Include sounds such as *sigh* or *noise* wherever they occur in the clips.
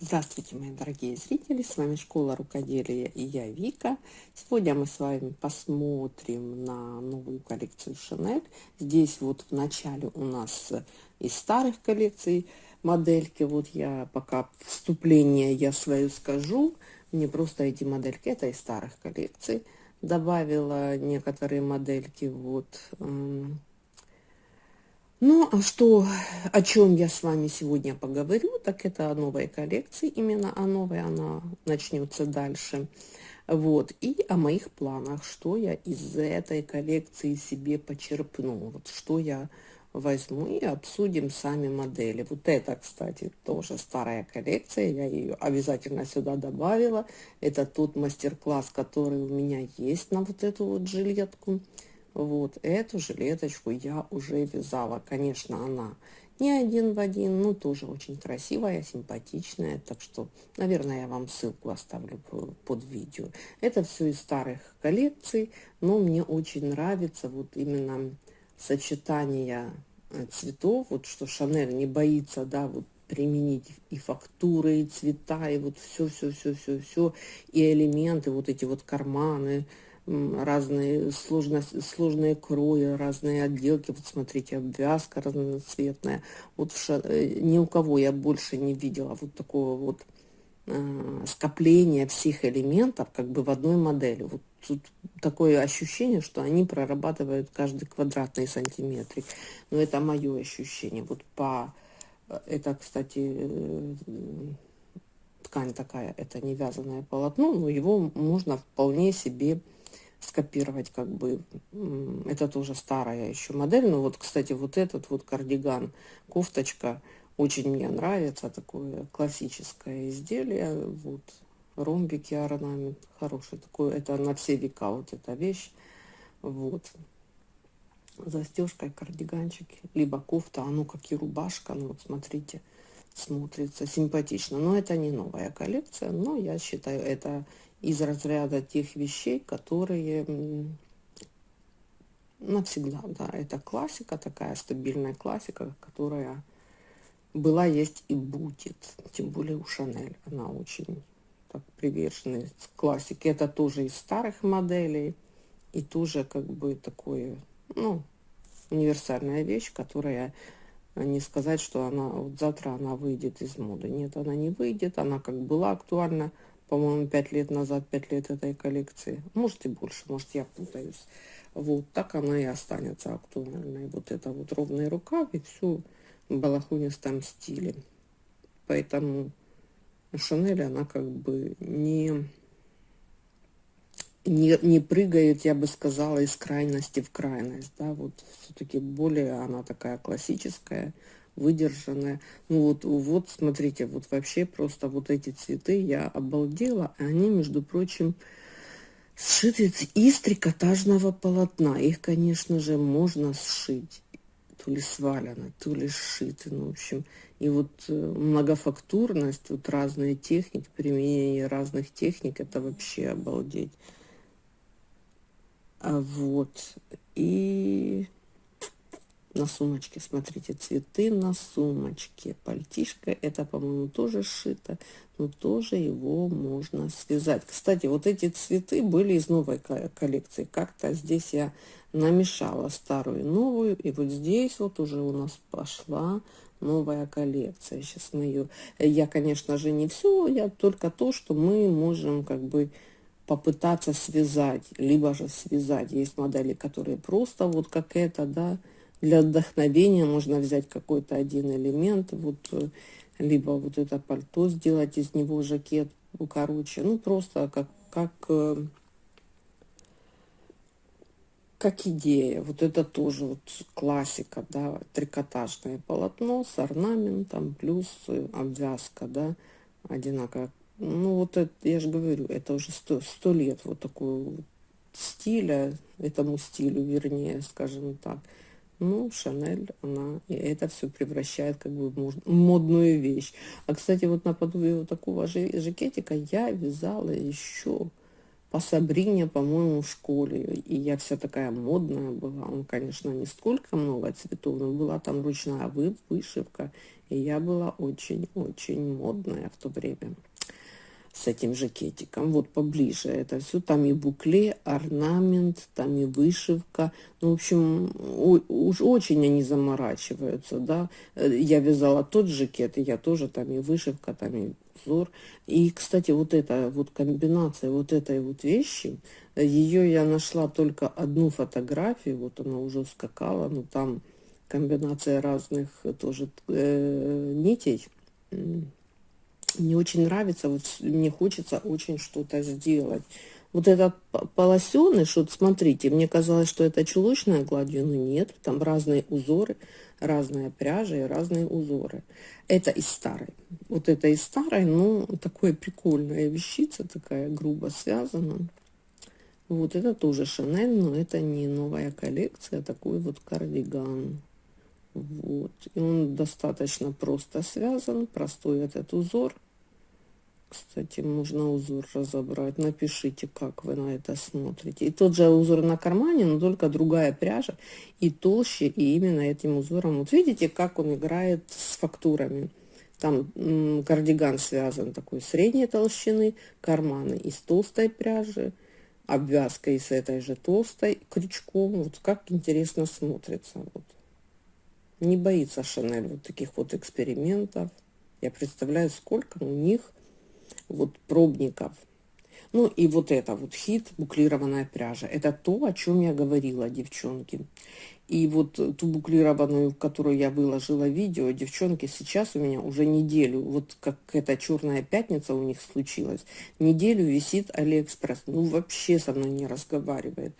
Здравствуйте, мои дорогие зрители! С вами Школа Рукоделия и я Вика. Сегодня мы с вами посмотрим на новую коллекцию Chanel. Здесь вот в начале у нас из старых коллекций модельки. Вот я пока вступление я свою скажу. Мне просто эти модельки, это из старых коллекций. Добавила некоторые модельки вот ну, а что, о чем я с вами сегодня поговорю, так это о новой коллекции, именно о новой, она начнется дальше. Вот, и о моих планах, что я из этой коллекции себе почерпну, вот что я возьму и обсудим сами модели. Вот это, кстати, тоже старая коллекция, я ее обязательно сюда добавила. Это тот мастер-класс, который у меня есть на вот эту вот жилетку. Вот эту жилеточку я уже вязала. Конечно, она не один в один, но тоже очень красивая, симпатичная. Так что, наверное, я вам ссылку оставлю под видео. Это все из старых коллекций, но мне очень нравится вот именно сочетание э, цветов, вот что Шанель не боится, да, вот применить и фактуры, и цвета, и вот все-все-все-все-все, и элементы, вот эти вот карманы, разные сложности, сложные крои, разные отделки. Вот смотрите, обвязка разноцветная. Вот ша... Э, ни у кого я больше не видела вот такого вот э, скопления всех элементов как бы в одной модели. Вот тут такое ощущение, что они прорабатывают каждый квадратный сантиметрик. Но это мое ощущение. Вот по... Э, это, кстати, э, ткань такая, это не вязаное полотно, но его можно вполне себе скопировать как бы это тоже старая еще модель. Но вот кстати вот этот вот кардиган кофточка очень мне нравится такое классическое изделие вот ромбики орнамент хороший такой. Это на все века вот эта вещь. Вот. Застежкой кардиганчик либо кофта оно как и рубашка ну вот смотрите смотрится симпатично. Но это не новая коллекция но я считаю это из разряда тех вещей, которые навсегда, да, это классика, такая стабильная классика, которая была, есть и будет, тем более у Шанель, она очень так привержена классике, это тоже из старых моделей, и тоже как бы такое, ну, универсальная вещь, которая не сказать, что она вот завтра она выйдет из моды. Нет, она не выйдет, она как была актуальна по-моему, пять лет назад, пять лет этой коллекции. Может и больше, может я путаюсь. Вот так она и останется актуальной. Вот это вот ровный рукав и все в балахонистом стиле. Поэтому Шанель, она как бы не, не, не прыгает, я бы сказала, из крайности в крайность. Да? Вот все-таки более она такая классическая, выдержанная. Ну вот, вот смотрите, вот вообще просто вот эти цветы я обалдела. Они, между прочим, сшиты из трикотажного полотна. Их, конечно же, можно сшить. То ли свалено, то ли сшиты. Ну, в общем, и вот э, многофактурность, вот разные техники, применение разных техник, это вообще обалдеть. А вот, и на сумочке, смотрите, цветы на сумочке. Пальтишко, это, по-моему, тоже сшито, но тоже его можно связать. Кстати, вот эти цветы были из новой коллекции. Как-то здесь я намешала старую и новую, и вот здесь вот уже у нас пошла новая коллекция. Сейчас мы ее... Я, конечно же, не все, я только то, что мы можем как бы попытаться связать, либо же связать. Есть модели, которые просто вот как это, да, для вдохновения можно взять какой-то один элемент, вот, э, либо вот это пальто сделать из него жакет, короче, ну, просто как, как, э, как идея. Вот это тоже вот классика, да, трикотажное полотно с орнаментом, плюс э, обвязка, да, одинаково. Ну, вот это, я же говорю, это уже сто, сто лет вот такого стиля, этому стилю, вернее, скажем так. Ну, Шанель, она это все превращает как бы в модную вещь. А, кстати, вот наподобие вот такого же жакетика я вязала еще по Сабрине, по-моему, в школе. И я вся такая модная была. Он, конечно, не столько много цветов, но была там ручная вышивка. И я была очень-очень модная в то время с этим жакетиком. Вот поближе это все. Там и букле, орнамент, там и вышивка. Ну, в общем, уж очень они заморачиваются, да. Э, я вязала тот жакет, и я тоже там и вышивка, там и узор. И, кстати, вот эта вот комбинация вот этой вот вещи, ее я нашла только одну фотографию, вот она уже скакала, но там комбинация разных тоже э, нитей. Мне очень нравится, вот мне хочется очень что-то сделать. Вот этот полосеныш, вот смотрите, мне казалось, что это чулочная гладью, но нет, там разные узоры, разная пряжа и разные узоры. Это из старой. Вот это из старой, но такое прикольная вещица, такая грубо связана. Вот это тоже Шанель, но это не новая коллекция, а такой вот кардиган. Вот. И он достаточно просто связан, простой этот узор. Кстати, можно узор разобрать. Напишите, как вы на это смотрите. И тот же узор на кармане, но только другая пряжа. И толще, и именно этим узором. Вот видите, как он играет с фактурами. Там кардиган связан такой средней толщины, карманы из толстой пряжи, обвязка из этой же толстой крючком. Вот как интересно смотрится. Вот. Не боится Шанель вот таких вот экспериментов. Я представляю, сколько у них вот пробников. Ну и вот это вот хит, буклированная пряжа. Это то, о чем я говорила, девчонки. И вот ту буклированную, которую я выложила видео, девчонки, сейчас у меня уже неделю, вот как эта черная пятница у них случилась, неделю висит Алиэкспресс. Ну, вообще со мной не разговаривает.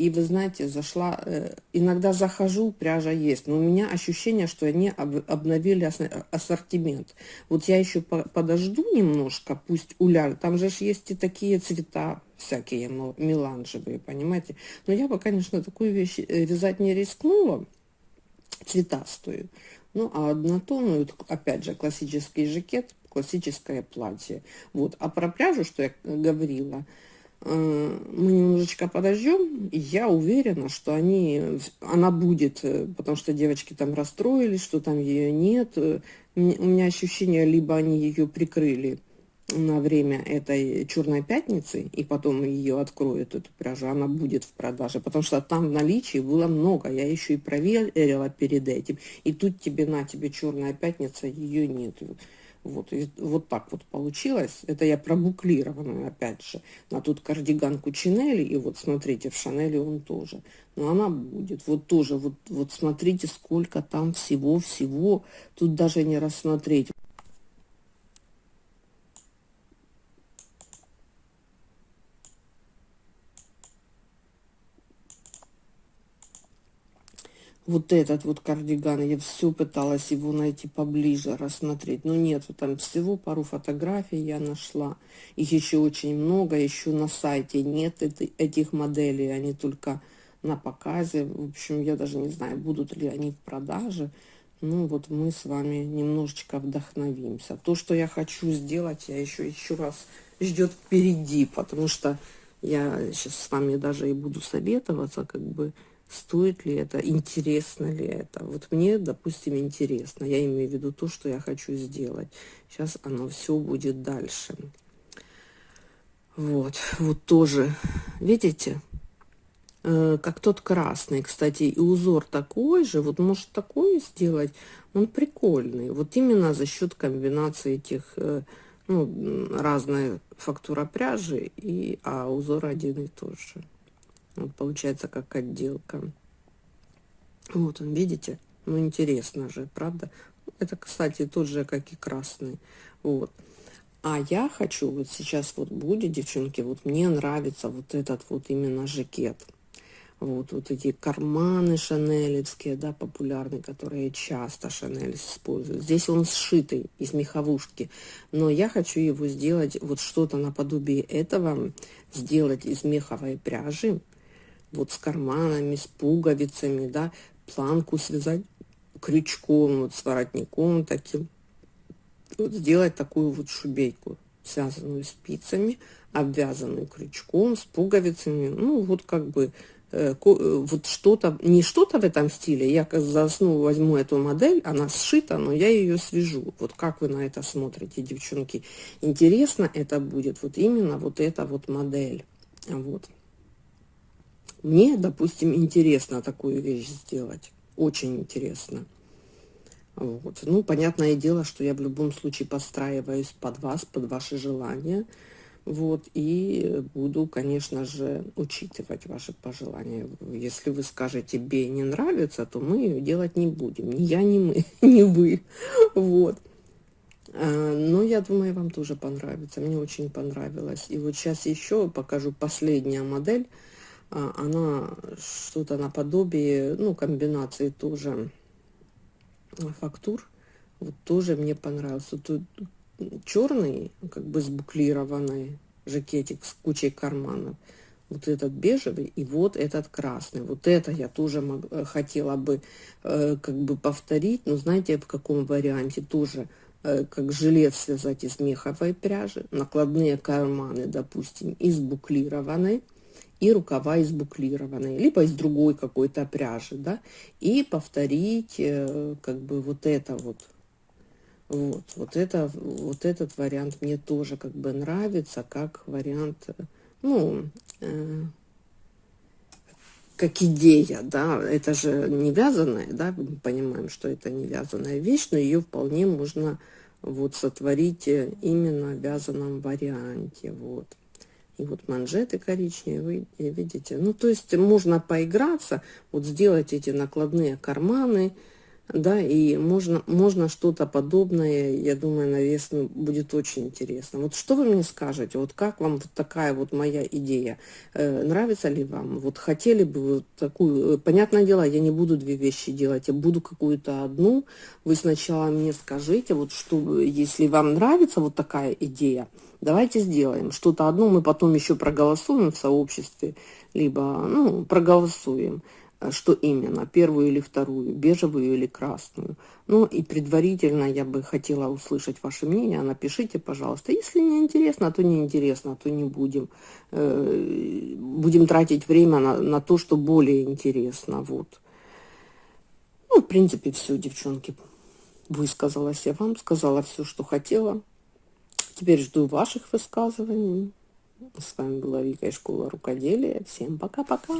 И вы знаете, зашла, э, иногда захожу, пряжа есть, но у меня ощущение, что они об, обновили ассортимент. Вот я еще по, подожду немножко, пусть уляжет. Там же есть и такие цвета всякие меланжевые, понимаете. Но я бы, конечно, такую вещь э, вязать не рискнула, цветастую. Ну, а однотонную, опять же, классический жакет, классическое платье. Вот. А про пряжу, что я говорила, Э, мы немножечко подождем, я уверена, что они, она будет, э, потому что девочки там расстроились, что там ее нет. Э, у меня ощущение, либо они ее прикрыли на время этой черной пятницы, и потом ее откроют, эту пряжу, она будет в продаже, потому что там в наличии было много, я еще и проверила перед этим, и тут тебе на тебе черная пятница, ее нет. Вот, и вот так вот получилось. Это я пробуклированную, опять же, на тут кардиган Кучинелли, и вот смотрите, в Шанели он тоже. Но она будет, вот тоже, вот, вот смотрите, сколько там всего-всего, тут даже не рассмотреть. Вот этот вот кардиган, я все пыталась его найти поближе, рассмотреть, но нет, там всего пару фотографий я нашла, их еще очень много, еще на сайте нет этих моделей, они только на показе, в общем, я даже не знаю, будут ли они в продаже, ну вот мы с вами немножечко вдохновимся. То, что я хочу сделать, я еще еще раз ждет впереди, потому что я сейчас с вами даже и буду советоваться, как бы, стоит ли это, интересно ли это. Вот мне, допустим, интересно. Я имею в виду то, что я хочу сделать. Сейчас оно все будет дальше. Вот, вот тоже, видите, э, как тот красный, кстати, и узор такой же, вот может такой сделать, он прикольный. Вот именно за счет комбинации этих, э, ну, разная фактура пряжи, и, а узор один и тот же. Вот получается как отделка. Вот он, видите? Ну, интересно же, правда? Это, кстати, тот же, как и красный. Вот. А я хочу, вот сейчас вот будет, девчонки, вот мне нравится вот этот вот именно жакет. Вот, вот эти карманы шанелевские, да, популярные, которые часто Шанель используют. Здесь он сшитый из меховушки, но я хочу его сделать, вот что-то наподобие этого, сделать из меховой пряжи, вот с карманами, с пуговицами, да, планку связать крючком, вот с воротником таким. Вот сделать такую вот шубейку связанную спицами, обвязанную крючком, с пуговицами. Ну, вот как бы э, э, вот что-то, не что-то в этом стиле, я за основу возьму эту модель, она сшита, но я ее свяжу. Вот как вы на это смотрите, девчонки? Интересно это будет, вот именно вот эта вот модель. Вот. Мне, допустим, интересно такую вещь сделать. Очень интересно. Вот. Ну, понятное дело, что я в любом случае подстраиваюсь под вас, под ваши желания. Вот, и буду, конечно же, учитывать ваши пожелания. Если вы скажете «бей не нравится», то мы ее делать не будем. Ни я, ни мы, *laughs* ни вы. Вот. А, но я думаю, вам тоже понравится. Мне очень понравилось. И вот сейчас еще покажу последняя модель. А, она что-то наподобие, ну, комбинации тоже фактур. Вот тоже мне понравился. Тут черный, как бы сбуклированный жакетик с кучей карманов. Вот этот бежевый и вот этот красный. Вот это я тоже мог, э, хотела бы э, как бы повторить. Но знаете, в каком варианте тоже э, как жилет связать из меховой пряжи. Накладные карманы, допустим, из буклированной и рукава из буклированной, либо из другой какой-то пряжи, да, и повторить э, как бы вот это вот. Вот, вот это, вот этот вариант мне тоже как бы нравится, как вариант, ну, э, как идея, да, это же не вязаная, да, мы понимаем, что это не вязаная вещь, но ее вполне можно вот сотворить э, именно в вязаном варианте, вот. И вот манжеты коричневые, видите. Ну, то есть можно поиграться, вот сделать эти накладные карманы, да, и можно, можно что-то подобное, я думаю, на весну будет очень интересно. Вот что вы мне скажете, вот как вам вот такая вот моя идея, э, нравится ли вам, вот хотели бы вот такую, э, понятное дело, я не буду две вещи делать, я буду какую-то одну, вы сначала мне скажите, вот что, если вам нравится вот такая идея, давайте сделаем что-то одно, мы потом еще проголосуем в сообществе, либо, ну, проголосуем, что именно, первую или вторую, бежевую или красную. Ну, и предварительно я бы хотела услышать ваше мнение, напишите, пожалуйста. Если не интересно, то не интересно, то не будем. Э, будем тратить время на, на то, что более интересно, вот. Ну, в принципе, все, девчонки. Высказалась я вам, сказала все, что хотела. Теперь жду ваших высказываний. С вами была Вика из школы рукоделия. Всем пока-пока.